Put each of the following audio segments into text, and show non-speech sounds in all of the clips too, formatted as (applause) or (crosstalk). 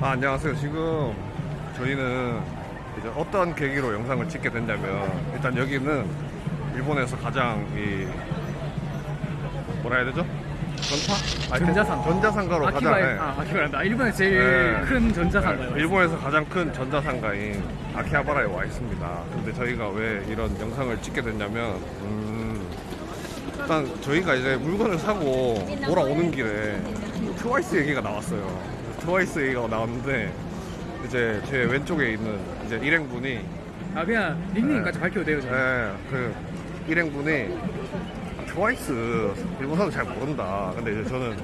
아, 안녕하세요. 지금 저희는 이제 어떤 계기로 영상을 찍게 됐냐면 일단 여기는 일본에서 가장 이 뭐라 해야 되죠? 전파? 아니, 전자상. 전자상가로 가장 아키바에 예. 아 아키바란다. 일본에서 제일 네. 큰 전자상가예요. 네, 일본에서 가장 큰 전자상가인 아키하바라에 와 있습니다. 근데 저희가 왜 이런 영상을 찍게 됐냐면, 음, 일단 저희가 이제 물건을 사고 돌아오는 길에 트와이스 얘기가 나왔어요. 트와이스 얘기가 나왔는데, 이제 제 왼쪽에 있는 이제 일행분이, 아 그냥 닉네임까지 네. 밝혀도 돼요. 저는. 예, 그 일행분이 트와이스 일본 사람 잘 모른다. 근데 이제 저는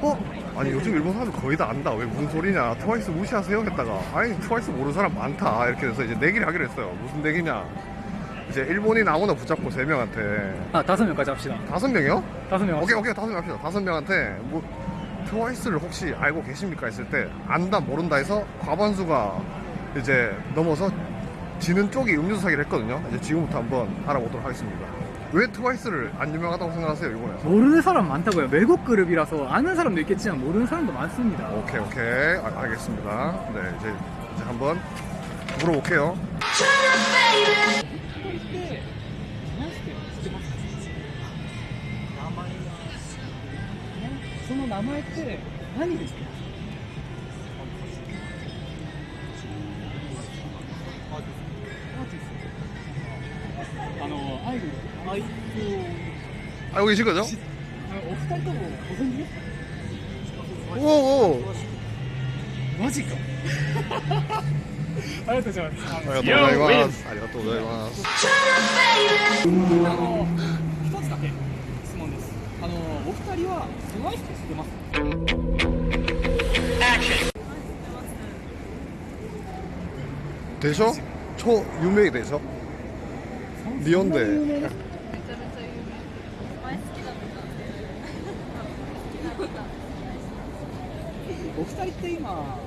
어? 아니 요즘 일본 사람 거의 다 안다. 왜 무슨 소리냐? 트와이스 무시하세요? 했다가 아니 트와이스 모르는 사람 많다. 이렇게 해서 이제 내기를 하기로 했어요. 무슨 내기냐? 이제 일본인 아무나 붙잡고 세 명한테 아 다섯 명까지 합시다. 다섯 명이요? 다섯 명. 오케이 오케이 다섯 명 합시다. 다섯 명한테 뭐 트와이스를 혹시 알고 계십니까? 했을 때 안다 모른다 해서 과반수가 이제 넘어서 지는 쪽이 음료수 사기를 했거든요. 이제 지금부터 한번 알아보도록 하겠습니다. 왜 트와이스를 안 유명하다고 생각하세요, 일본에서? 모르는 사람 많다고요. 외국 그룹이라서 아는 사람도 있겠지만 모르는 사람도 많습니다. 오케이 오케이 아, 알겠습니다. 네 이제 이제 한번 물어볼게요. の名前って何ですか、お二人ともご存知おおマジか。(laughs) ありがとうございます。ありがとうございます。お二人は狭い人知ってます？でしょ？超有名でしょ？日本でめちゃめちゃ有名前好きだお二人って今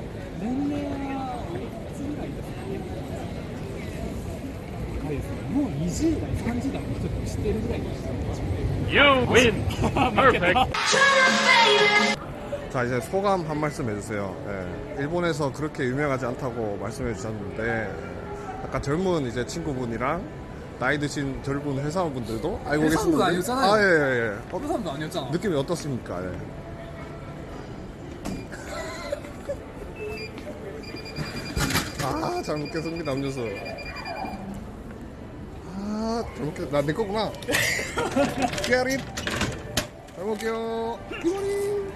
年齢はおいくつぐらいですか？若いですねもう20代30代の人でも知ってるぐらいの人 You win. Perfect. (laughs) 자 이제 소감 한 말씀 해주세요. 예, 일본에서 그렇게 유명하지 않다고 말씀해 주셨는데 약간 젊은 이제 친구분이랑 나이 드신 젊은 회사원분들도 알고 회사원분 계시는데 아니었잖아요. 아예예 예. 어, 그 사람도 아니었잖아 느낌이 어떻습니까? 예. 아, (laughs) 잘 먹겠습니다, 음료수. 아, (laughs) 잘 먹겠, 나내 거구나. 깨릿. 잘 먹게요. 굿모닝.